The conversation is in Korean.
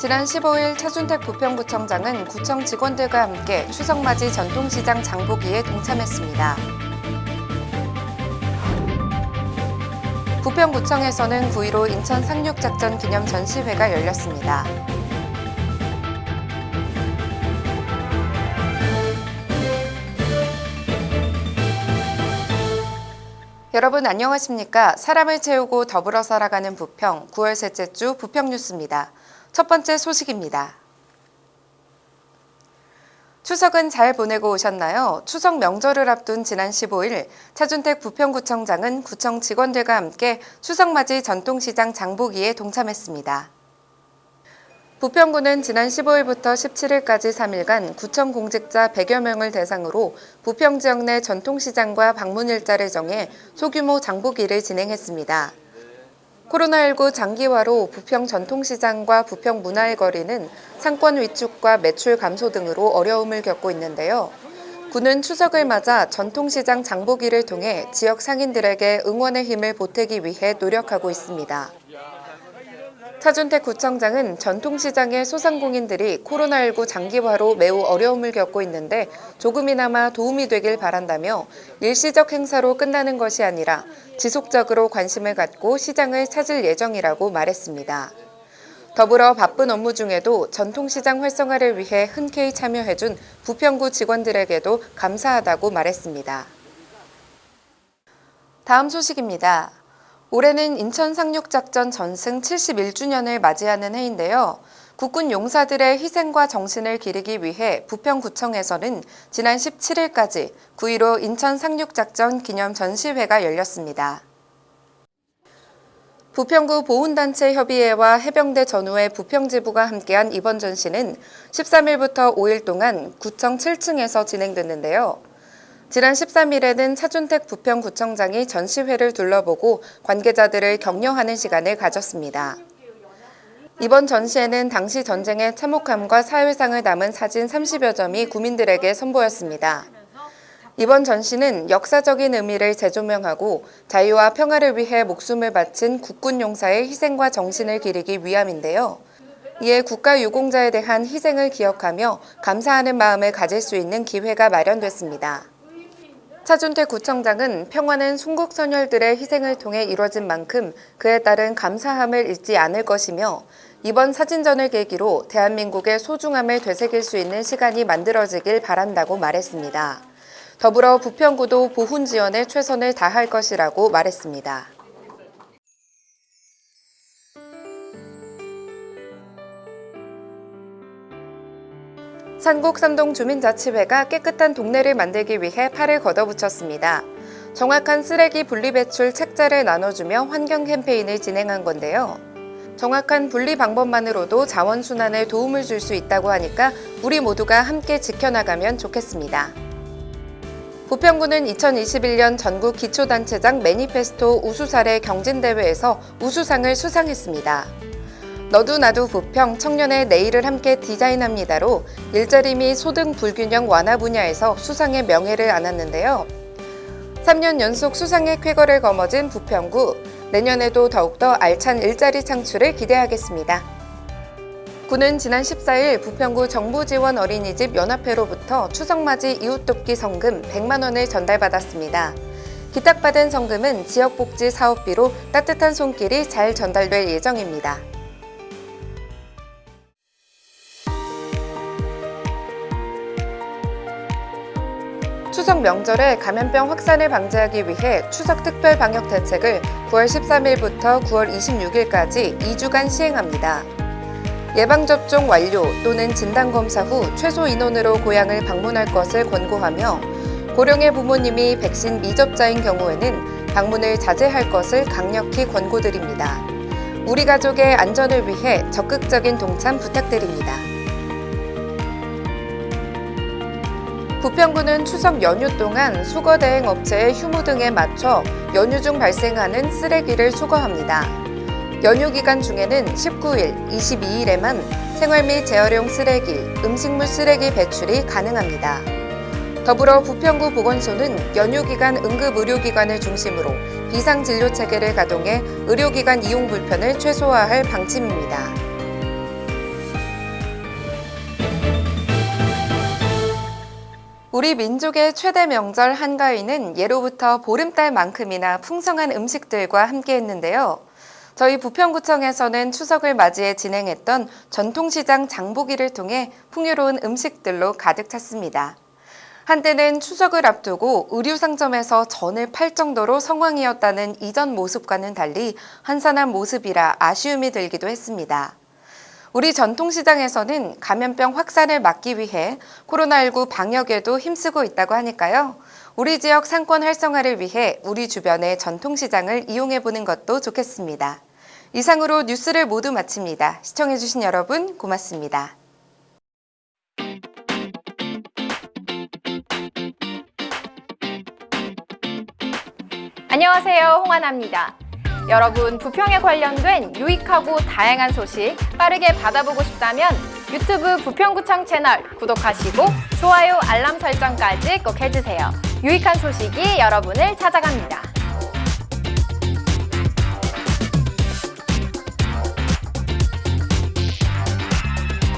지난 15일 차준택 부평구청장은 구청 직원들과 함께 추석맞이 전통시장 장보기에 동참했습니다. 부평구청에서는 9.15 인천 상륙작전 기념 전시회가 열렸습니다. 여러분 안녕하십니까? 사람을 채우고 더불어 살아가는 부평 9월 셋째 주 부평 뉴스입니다. 첫 번째 소식입니다. 추석은 잘 보내고 오셨나요? 추석 명절을 앞둔 지난 15일 차준택 부평구청장은 구청 직원들과 함께 추석맞이 전통시장 장보기에 동참했습니다. 부평구는 지난 15일부터 17일까지 3일간 구청 공직자 100여 명을 대상으로 부평 지역 내 전통시장과 방문 일자를 정해 소규모 장보기를 진행했습니다. 코로나19 장기화로 부평 전통시장과 부평 문화의 거리는 상권 위축과 매출 감소 등으로 어려움을 겪고 있는데요. 구는 추석을 맞아 전통시장 장보기를 통해 지역 상인들에게 응원의 힘을 보태기 위해 노력하고 있습니다. 차준택 구청장은 전통시장의 소상공인들이 코로나19 장기화로 매우 어려움을 겪고 있는데 조금이나마 도움이 되길 바란다며 일시적 행사로 끝나는 것이 아니라 지속적으로 관심을 갖고 시장을 찾을 예정이라고 말했습니다. 더불어 바쁜 업무 중에도 전통시장 활성화를 위해 흔쾌히 참여해준 부평구 직원들에게도 감사하다고 말했습니다. 다음 소식입니다. 올해는 인천 상륙작전 전승 71주년을 맞이하는 해인데요. 국군 용사들의 희생과 정신을 기리기 위해 부평구청에서는 지난 17일까지 9.15 인천 상륙작전 기념 전시회가 열렸습니다. 부평구 보훈단체 협의회와 해병대 전후의 부평지부가 함께한 이번 전시는 13일부터 5일 동안 구청 7층에서 진행됐는데요. 지난 13일에는 차준택 부평구청장이 전시회를 둘러보고 관계자들을 격려하는 시간을 가졌습니다. 이번 전시회는 당시 전쟁의 참혹함과 사회상을 담은 사진 30여 점이 구민들에게 선보였습니다. 이번 전시는 역사적인 의미를 재조명하고 자유와 평화를 위해 목숨을 바친 국군 용사의 희생과 정신을 기리기 위함인데요. 이에 국가유공자에 대한 희생을 기억하며 감사하는 마음을 가질 수 있는 기회가 마련됐습니다. 차준태 구청장은 평화는 순국 선열들의 희생을 통해 이뤄진 만큼 그에 따른 감사함을 잊지 않을 것이며 이번 사진전을 계기로 대한민국의 소중함을 되새길 수 있는 시간이 만들어지길 바란다고 말했습니다. 더불어 부평구도 보훈 지원에 최선을 다할 것이라고 말했습니다. 산곡삼동 주민자치회가 깨끗한 동네를 만들기 위해 팔을 걷어붙였습니다. 정확한 쓰레기 분리배출 책자를 나눠주며 환경 캠페인을 진행한 건데요. 정확한 분리 방법만으로도 자원순환에 도움을 줄 수 있다고 하니까 우리 모두가 함께 지켜나가면 좋겠습니다. 부평구는 2021년 전국 기초단체장 매니페스토 우수사례 경진대회에서 우수상을 수상했습니다. 너도 나도 부평 청년의 내일을 함께 디자인합니다로 일자리 및 소득 불균형 완화 분야에서 수상의 명예를 안았는데요. 3년 연속 수상의 쾌거를 거머쥔 부평구, 내년에도 더욱더 알찬 일자리 창출을 기대하겠습니다. 구는 지난 14일 부평구 정부지원 어린이집 연합회로부터 추석맞이 이웃돕기 성금 100만 원을 전달받았습니다. 기탁받은 성금은 지역복지 사업비로 따뜻한 손길이 잘 전달될 예정입니다. 추석 명절에 감염병 확산을 방지하기 위해 추석 특별 방역 대책을 9월 13일부터 9월 26일까지 2주간 시행합니다. 예방접종 완료 또는 진단검사 후 최소 인원으로 고향을 방문할 것을 권고하며 고령의 부모님이 백신 미접자인 경우에는 방문을 자제할 것을 강력히 권고드립니다. 우리 가족의 안전을 위해 적극적인 동참 부탁드립니다. 부평구는 추석 연휴 동안 수거 대행 업체의 휴무 등에 맞춰 연휴 중 발생하는 쓰레기를 수거합니다. 연휴 기간 중에는 19일, 22일에만 생활 및 재활용 쓰레기, 음식물 쓰레기 배출이 가능합니다. 더불어 부평구 보건소는 연휴 기간 응급 의료기관을 중심으로 비상진료 체계를 가동해 의료기관 이용 불편을 최소화할 방침입니다. 우리 민족의 최대 명절 한가위는 예로부터 보름달만큼이나 풍성한 음식들과 함께했는데요. 저희 부평구청에서는 추석을 맞이해 진행했던 전통시장 장보기를 통해 풍요로운 음식들로 가득 찼습니다. 한때는 추석을 앞두고 의류 상점에서 전을 팔 정도로 성황이었다는 이전 모습과는 달리 한산한 모습이라 아쉬움이 들기도 했습니다. 우리 전통시장에서는 감염병 확산을 막기 위해 코로나19 방역에도 힘쓰고 있다고 하니까요. 우리 지역 상권 활성화를 위해 우리 주변의 전통시장을 이용해보는 것도 좋겠습니다. 이상으로 뉴스를 모두 마칩니다. 시청해주신 여러분 고맙습니다. 안녕하세요. 여러분, 부평에 관련된 유익하고 다양한 소식 빠르게 받아보고 싶다면 유튜브 부평구청 채널 구독하시고 좋아요, 알람 설정까지 꼭 해주세요. 유익한 소식이 여러분을 찾아갑니다.